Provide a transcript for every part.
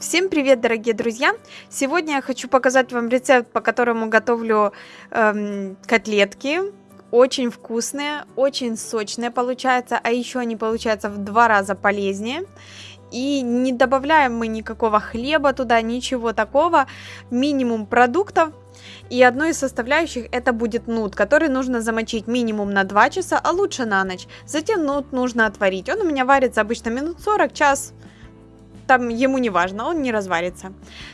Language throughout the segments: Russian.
Всем привет, дорогие друзья! Сегодня я хочу показать вам рецепт, по которому готовлю эм, котлетки. Очень вкусные, очень сочные получаются, а еще они получаются в два раза полезнее. И не добавляем мы никакого хлеба туда, ничего такого. Минимум продуктов. И одной из составляющих это будет нут, который нужно замочить минимум на 2 часа, а лучше на ночь. Затем нут нужно отварить. Он у меня варится обычно минут 40, час. Там ему не важно, он не разварится.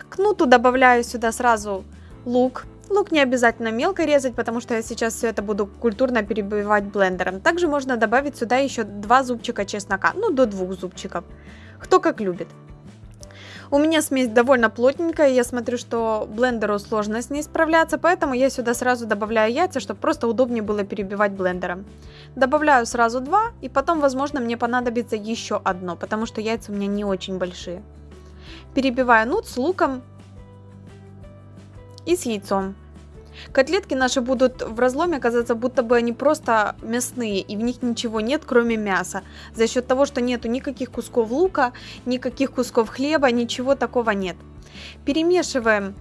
К нуту добавляю сюда сразу лук. Лук не обязательно мелко резать, потому что я сейчас все это буду культурно перебивать блендером. Также можно добавить сюда еще 2 зубчика чеснока, ну до 2 зубчиков кто как любит. У меня смесь довольно плотненькая, я смотрю, что блендеру сложно с ней справляться, поэтому я сюда сразу добавляю яйца, чтобы просто удобнее было перебивать блендером. Добавляю сразу два, и потом, возможно, мне понадобится еще одно, потому что яйца у меня не очень большие. Перебиваю нут с луком и с яйцом. Котлетки наши будут в разломе казаться, будто бы они просто мясные, и в них ничего нет, кроме мяса. За счет того, что нету никаких кусков лука, никаких кусков хлеба, ничего такого нет. Перемешиваем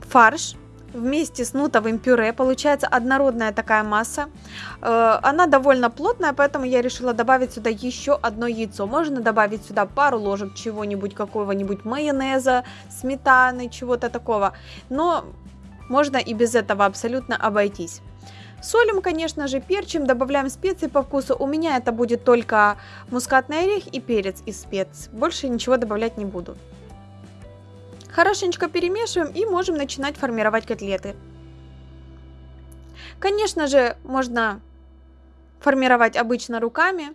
фарш вместе с нутовым пюре. Получается однородная такая масса. Э, она довольно плотная, поэтому я решила добавить сюда еще одно яйцо. Можно добавить сюда пару ложек чего-нибудь, какого-нибудь майонеза, сметаны, чего-то такого. Но можно и без этого абсолютно обойтись. Солим, конечно же, перчим, добавляем специи по вкусу. У меня это будет только мускатный орех и перец из спец. Больше ничего добавлять не буду. Хорошенечко перемешиваем и можем начинать формировать котлеты. Конечно же, можно формировать обычно руками.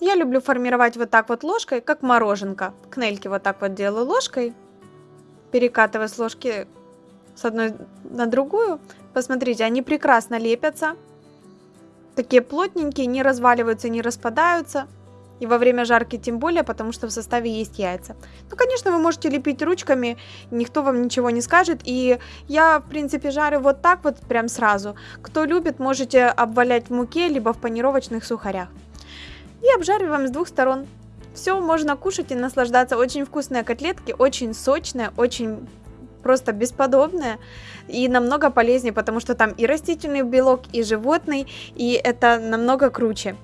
Я люблю формировать вот так вот ложкой, как мороженка. Кнельки вот так вот делаю ложкой, перекатывая с ложки с одной на другую. Посмотрите, они прекрасно лепятся. Такие плотненькие, не разваливаются, не распадаются. И во время жарки тем более, потому что в составе есть яйца. Ну, конечно, вы можете лепить ручками, никто вам ничего не скажет. И я, в принципе, жарю вот так вот прям сразу. Кто любит, можете обвалять в муке, либо в панировочных сухарях. И обжариваем с двух сторон. Все, можно кушать и наслаждаться. Очень вкусные котлетки, очень сочные, очень просто бесподобное и намного полезнее, потому что там и растительный белок, и животный, и это намного круче.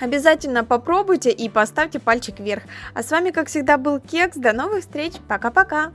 Обязательно попробуйте и поставьте пальчик вверх. А с вами, как всегда, был Кекс. До новых встреч. Пока-пока.